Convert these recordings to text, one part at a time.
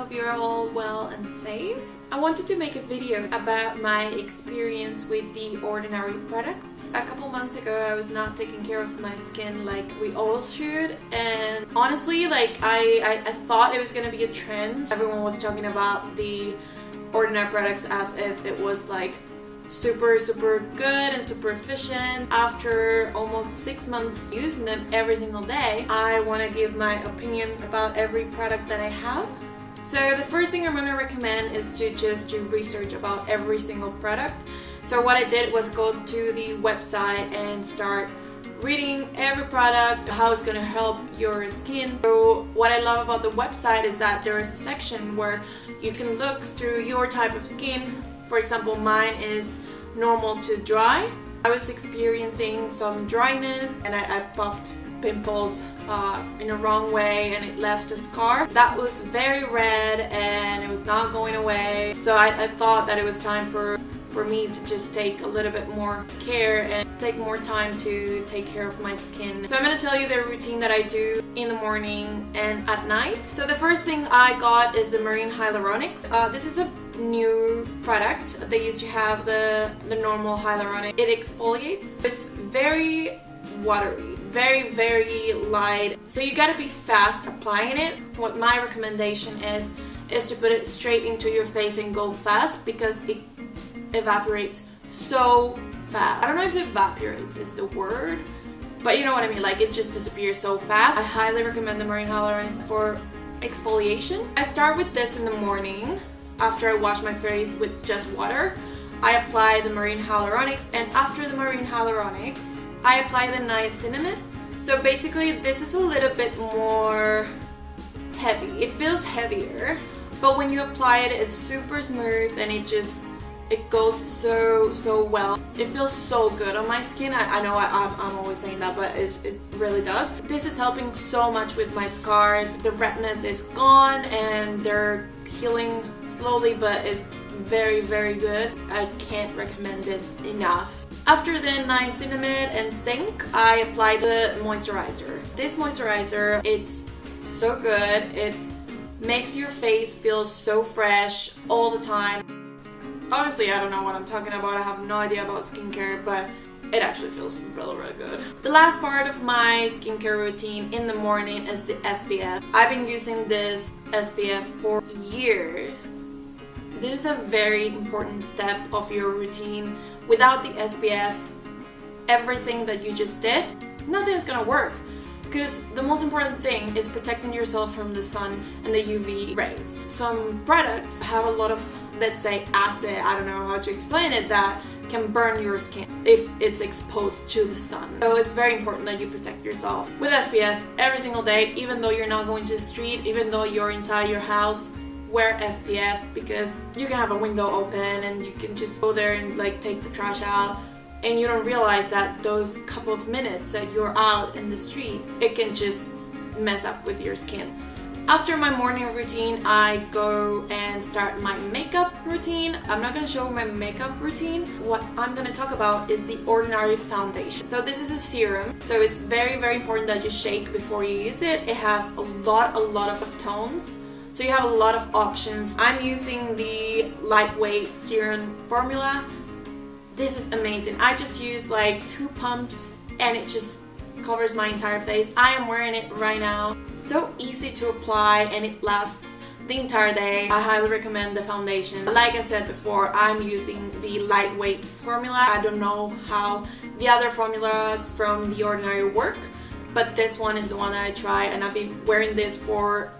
hope you're all well and safe. I wanted to make a video about my experience with the Ordinary products. A couple months ago I was not taking care of my skin like we all should and honestly like I, I, I thought it was gonna be a trend. Everyone was talking about the Ordinary products as if it was like super super good and super efficient after almost six months using them every single day I want to give my opinion about every product that I have so the first thing I'm going to recommend is to just do research about every single product so what I did was go to the website and start reading every product, how it's gonna help your skin. So what I love about the website is that there is a section where you can look through your type of skin, for example, mine is normal to dry. I was experiencing some dryness and I, I popped pimples uh, in a wrong way and it left a scar. That was very red and it was not going away. So I, I thought that it was time for for me to just take a little bit more care and take more time to take care of my skin. So I'm going to tell you the routine that I do in the morning and at night. So the first thing I got is the Marine Hyaluronics. Uh, this is a new product. They used to have the, the normal hyaluronic. It exfoliates. It's very watery very very light. So you gotta be fast applying it. What my recommendation is is to put it straight into your face and go fast because it evaporates so fast. I don't know if evaporates is the word but you know what I mean. Like it just disappears so fast. I highly recommend the Marine Hyaluronics for exfoliation. I start with this in the morning after I wash my face with just water, I apply the Marine Hyaluronics and after the Marine Hyaluronics, I apply the niacinamide. So basically this is a little bit more heavy. It feels heavier, but when you apply it, it's super smooth and it just it goes so so well it feels so good on my skin i, I know I, am always saying that but it, it really does this is helping so much with my scars the redness is gone and they're healing slowly but it's very very good I can't recommend this enough after the niacinamide and zinc I apply the moisturizer this moisturizer it's so good it makes your face feel so fresh all the time Honestly, I don't know what I'm talking about I have no idea about skincare but it actually feels really really good. The last part of my skincare routine in the morning is the SPF. I've been using this SPF for years. This is a very important step of your routine. Without the SPF, everything that you just did, nothing is gonna work. Because the most important thing is protecting yourself from the sun and the UV rays. Some products have a lot of, let's say, acid, I don't know how to explain it, that can burn your skin if it's exposed to the sun. So it's very important that you protect yourself with SPF every single day, even though you're not going to the street, even though you're inside your house, wear SPF because you can have a window open and you can just go there and like take the trash out and you don't realize that those couple of minutes that you're out in the street, it can just mess up with your skin. After my morning routine, I go and start my makeup routine. I'm not going to show my makeup routine. What I'm going to talk about is the Ordinary Foundation. So this is a serum, so it's very, very important that you shake before you use it. It has a lot, a lot of tones. So you have a lot of options. I'm using the lightweight serum formula this is amazing. I just used like two pumps and it just covers my entire face. I am wearing it right now. So easy to apply and it lasts the entire day. I highly recommend the foundation. Like I said before, I'm using the lightweight formula. I don't know how the other formulas from The Ordinary work, but this one is the one that I try and I've been wearing this for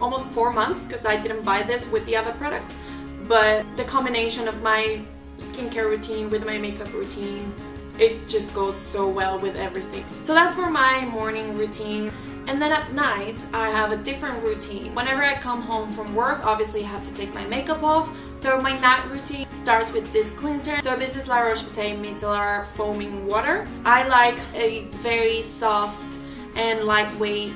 almost four months because I didn't buy this with the other product. But the combination of my skincare routine with my makeup routine. It just goes so well with everything. So that's for my morning routine. And then at night, I have a different routine. Whenever I come home from work, obviously I have to take my makeup off. So my night routine starts with this cleanser. So this is La Roche-Posay Micellar Foaming Water. I like a very soft and lightweight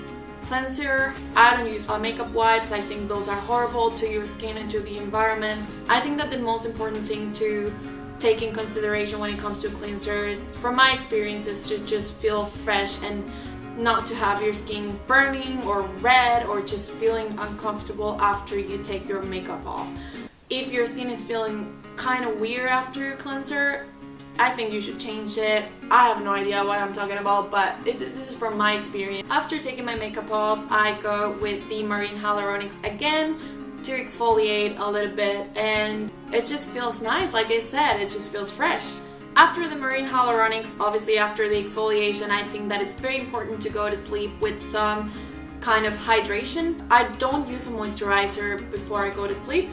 cleanser. I don't use uh, makeup wipes. I think those are horrible to your skin and to the environment. I think that the most important thing to take in consideration when it comes to cleansers, from my experience, is to just feel fresh and not to have your skin burning or red or just feeling uncomfortable after you take your makeup off. If your skin is feeling kind of weird after your cleanser, I think you should change it. I have no idea what I'm talking about, but it, this is from my experience. After taking my makeup off, I go with the Marine Hyaluronics again to exfoliate a little bit and it just feels nice. Like I said, it just feels fresh. After the marine hyaluronics, obviously after the exfoliation, I think that it's very important to go to sleep with some kind of hydration. I don't use a moisturizer before I go to sleep,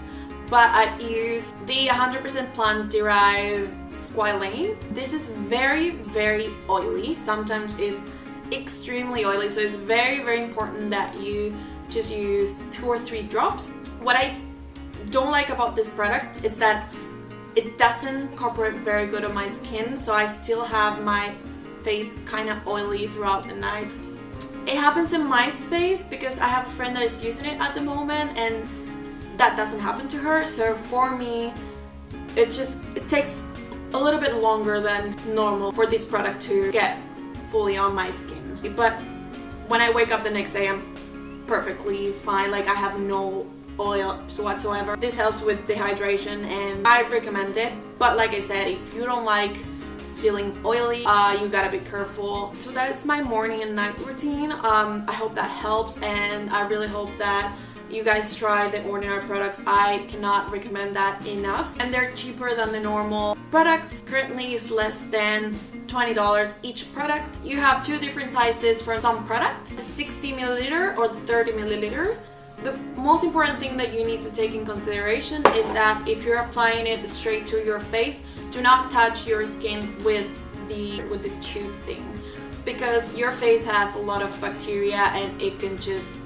but I use the 100% plant-derived squalane. This is very, very oily. Sometimes it's extremely oily, so it's very, very important that you just use two or three drops. What I don't like about this product is that it doesn't incorporate very good on my skin, so I still have my face kind of oily throughout the night. It happens in my face because I have a friend that is using it at the moment and that doesn't happen to her. So for me, it just it takes a little bit longer than normal for this product to get fully on my skin. But when I wake up the next day, I'm perfectly fine. Like I have no oil whatsoever. This helps with dehydration and I recommend it. But like I said, if you don't like feeling oily, uh, you gotta be careful. So that's my morning and night routine. Um, I hope that helps and I really hope that you guys try the Ordinary products. I cannot recommend that enough. And they're cheaper than the normal products. Currently is less than $20 each product. You have two different sizes for some products, 60 milliliter or 30 milliliter. The most important thing that you need to take in consideration is that if you're applying it straight to your face, do not touch your skin with the with the tube thing because your face has a lot of bacteria and it can just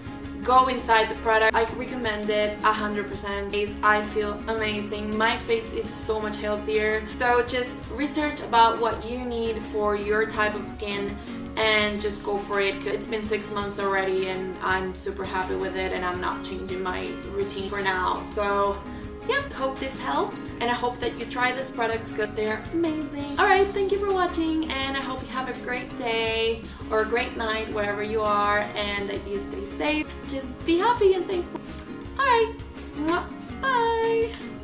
go inside the product. I recommend it 100%. I feel amazing. My face is so much healthier. So just research about what you need for your type of skin and just go for it. It's been six months already and I'm super happy with it and I'm not changing my routine for now. So yeah, hope this helps and I hope that you try these products because they're amazing. Alright, thank you for watching and I hope you have a great day or a great night wherever you are and that you stay safe. Just be happy and thankful. Alright, bye!